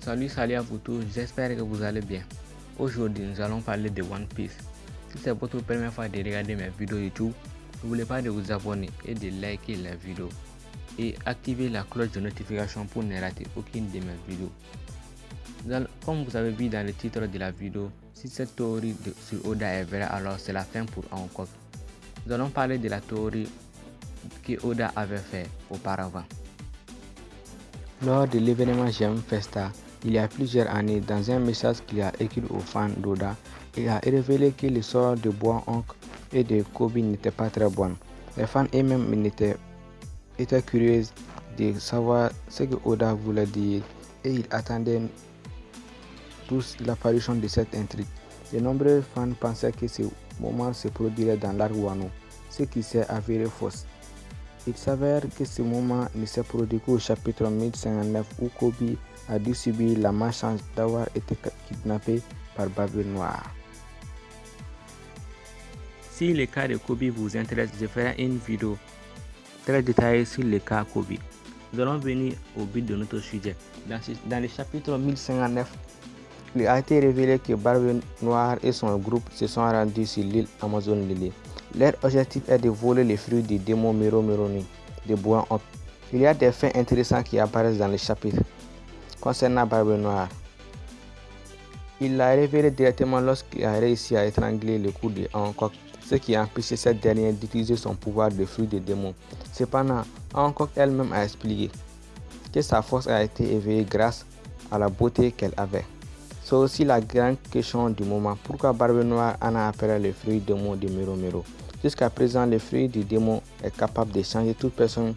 Salut, salut à vous tous, j'espère que vous allez bien. Aujourd'hui, nous allons parler de One Piece. Si c'est votre première fois de regarder mes vidéos YouTube, n'oubliez pas de vous abonner et de liker la vidéo et activer la cloche de notification pour ne rater aucune de mes vidéos. Comme vous avez vu dans le titre de la vidéo, si cette théorie de, sur Oda est vraie, alors c'est la fin pour Hancock. Nous allons parler de la théorie que Oda avait fait auparavant. Lors de l'événement GM Festa, il y a plusieurs années, dans un message qu'il a écrit aux fans d'Oda, il a révélé que le sort de Bois Hank et de Kobe n'était pas très bon. Les fans eux-mêmes étaient, étaient curieux de savoir ce que Oda voulait dire et ils attendaient tous l'apparition de cette intrigue. De nombreux fans pensaient que ce moment se produirait dans l'arc Wano, ce qui s'est avéré faux. Il s'avère que ce moment ne s'est produit qu'au chapitre 1059 où Kobe a dû subir la malchance d'avoir été kidnappé par Babel Noir. Si le cas de Kobe vous intéresse, je ferai une vidéo très détaillée sur le cas Kobe. Nous allons venir au but de notre sujet. Dans, le chapitre 1059, il a été révélé que Barbe Noir et son groupe se sont rendus sur l'île Amazon Lily. Leur objectif est de voler les fruits du démon Miro Mironi de Bois Il y a des faits intéressants qui apparaissent dans le chapitre concernant Barbe Noir. Il l'a révélé directement lorsqu'il a réussi à étrangler le cou de Hancock, ce qui a empêché cette dernière d'utiliser son pouvoir de fruit des démons. Cependant, Hancock elle-même a expliqué que sa force a été éveillée grâce à la beauté qu'elle avait. C'est aussi la grande question du moment. Pourquoi Barbe Noire en a appelé le fruit démon de Miro Jusqu'à présent, le fruit du démon est capable de changer toute personne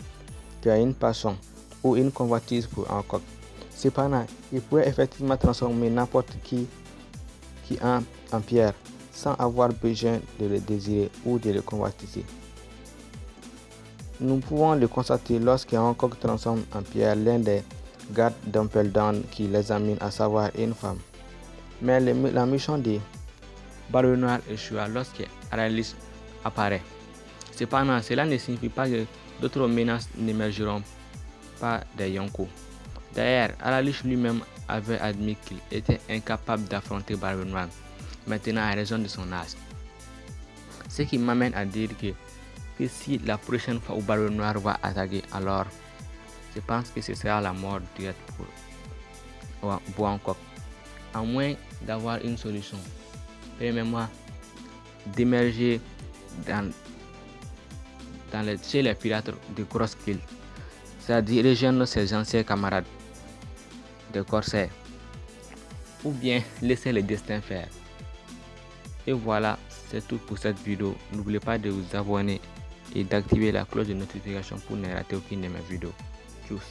qui a une passion ou une convoitise pour un coq. Cependant, il pourrait effectivement transformer n'importe qui, qui en, en pierre sans avoir besoin de le désirer ou de le convoitiser. Nous pouvons le constater lorsque coq transforme en pierre l'un des gardes d'Umpeldown qui l'examine, à savoir une femme. Mais la mission de Barbe Noir échoua lorsque Aralis apparaît. Cependant, cela ne signifie pas que d'autres menaces n'émergeront pas des Yonko. D'ailleurs, Aralis lui-même avait admis qu'il était incapable d'affronter Barbe Noir, maintenant à raison de son âge. Ce qui m'amène à dire que, si la prochaine fois où Barbe Noir va attaquer, alors je pense que ce sera la mort directe pour Boankok à moins d'avoir une solution. Permettez-moi d'émerger dans, dans chez les pirates de Crosskill, c'est-à-dire rejoindre ses anciens camarades de corsaires, ou bien laisser le destin faire. Et voilà, c'est tout pour cette vidéo. N'oubliez pas de vous abonner et d'activer la cloche de notification pour ne rater aucune de mes vidéos. Tchuss